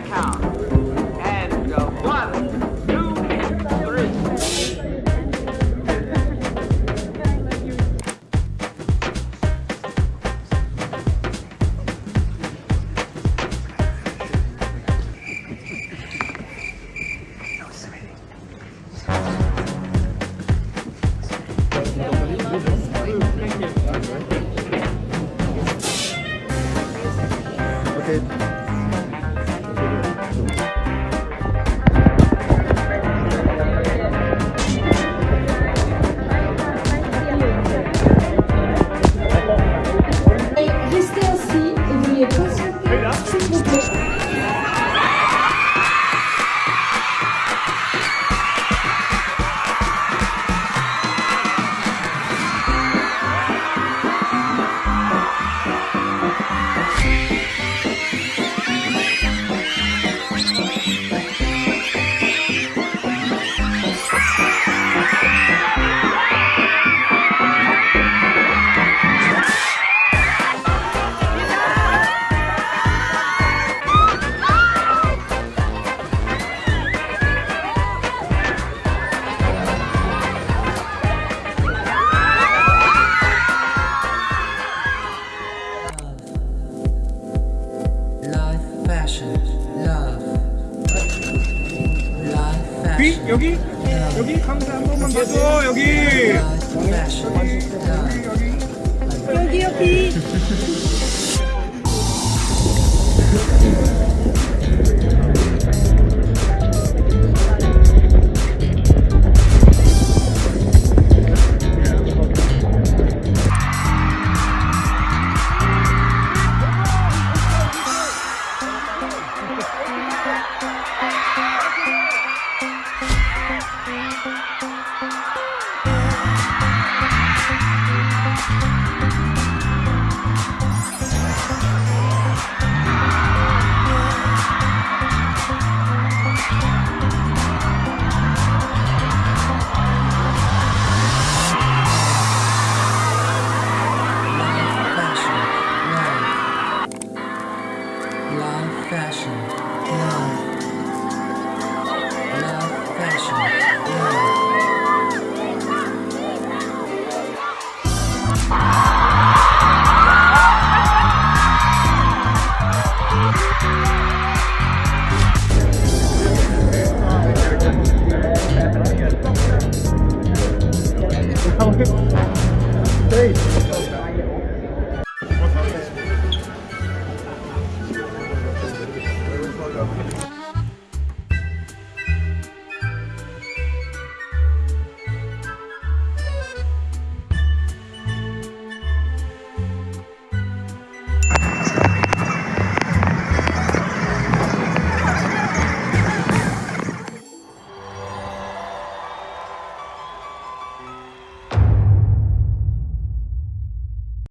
the count. And uh, one, two, three. Okay. 여기 여기 여기 카메라 한 번만 봐줘 여기 fashion, love. 여기 여기.